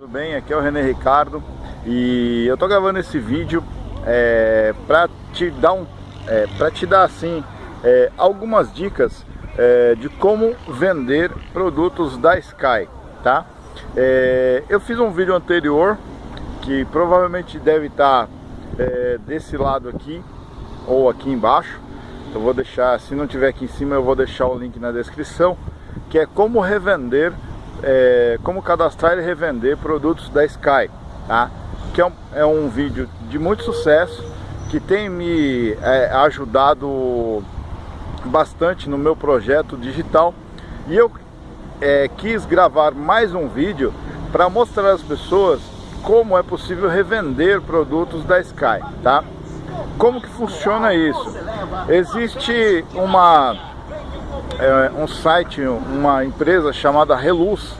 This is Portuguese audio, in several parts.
Tudo bem? Aqui é o René Ricardo e eu tô gravando esse vídeo é, para te dar um, é, para te dar assim é, algumas dicas é, de como vender produtos da Sky, tá? É, eu fiz um vídeo anterior que provavelmente deve estar tá, é, desse lado aqui ou aqui embaixo. Eu vou deixar, se não tiver aqui em cima, eu vou deixar o link na descrição, que é como revender é, como cadastrar e revender produtos da Sky, tá? Que é um, é um vídeo de muito sucesso, que tem me é, ajudado bastante no meu projeto digital e eu é, quis gravar mais um vídeo para mostrar às pessoas como é possível revender produtos da Sky, tá? Como que funciona isso? Existe uma é, um site, uma empresa chamada Reluz,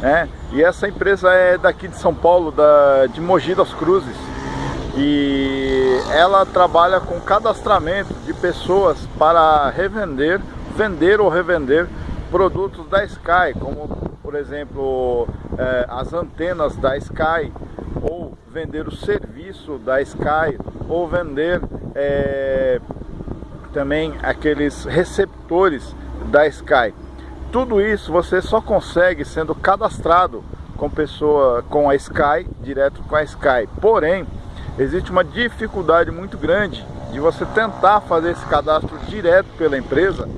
né? E essa empresa é daqui de São Paulo, da, de Mogi das Cruzes. E ela trabalha com cadastramento de pessoas para revender, vender ou revender produtos da Sky, como por exemplo é, as antenas da Sky, ou vender o serviço da Sky, ou vender é, também aqueles receptores da Sky. Tudo isso você só consegue sendo cadastrado com pessoa com a Sky, direto com a Sky. Porém, existe uma dificuldade muito grande de você tentar fazer esse cadastro direto pela empresa,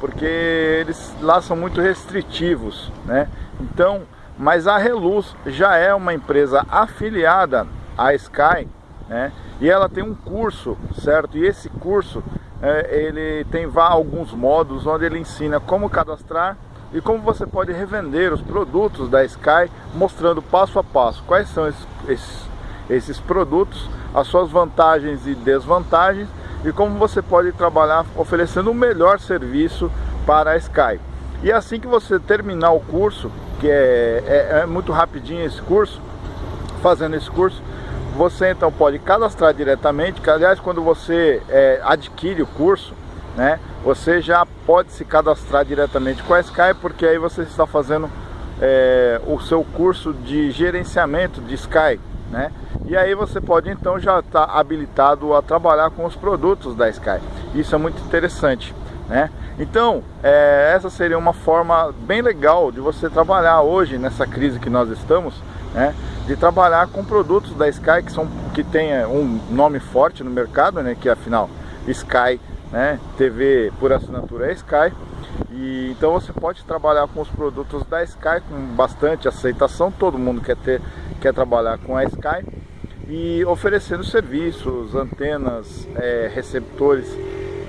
porque eles lá são muito restritivos, né? Então, mas a Reluz já é uma empresa afiliada à Sky, né? E ela tem um curso, certo? E esse curso é, ele tem alguns modos onde ele ensina como cadastrar e como você pode revender os produtos da Sky, mostrando passo a passo quais são esses, esses, esses produtos, as suas vantagens e desvantagens e como você pode trabalhar oferecendo o um melhor serviço para a Sky. E assim que você terminar o curso, que é, é, é muito rapidinho esse curso, fazendo esse curso, você então pode cadastrar diretamente, que aliás quando você é, adquire o curso, né, você já pode se cadastrar diretamente com a Sky, porque aí você está fazendo é, o seu curso de gerenciamento de Sky, né? E aí você pode então já estar tá habilitado a trabalhar com os produtos da Sky. Isso é muito interessante, né? Então, é, essa seria uma forma bem legal de você trabalhar hoje nessa crise que nós estamos, né? de trabalhar com produtos da Sky que, são, que tem é, um nome forte no mercado, né, que afinal Sky, né, TV por assinatura é Sky. E, então você pode trabalhar com os produtos da Sky com bastante aceitação, todo mundo quer, ter, quer trabalhar com a Sky e oferecendo serviços, antenas, é, receptores.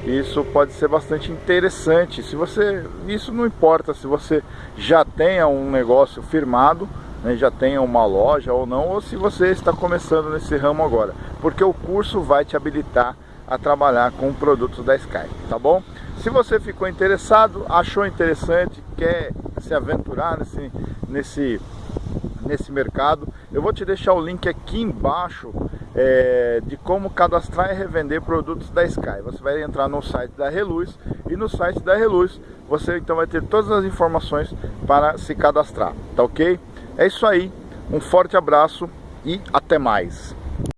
Isso pode ser bastante interessante. Se você, isso não importa se você já tenha um negócio firmado né, já tenha uma loja ou não, ou se você está começando nesse ramo agora, porque o curso vai te habilitar a trabalhar com produtos da Sky, tá bom? Se você ficou interessado, achou interessante, quer se aventurar nesse, nesse, nesse mercado, eu vou te deixar o link aqui embaixo é, de como cadastrar e revender produtos da Sky. Você vai entrar no site da Reluz e no site da Reluz você então vai ter todas as informações para se cadastrar, tá ok? É isso aí, um forte abraço e até mais.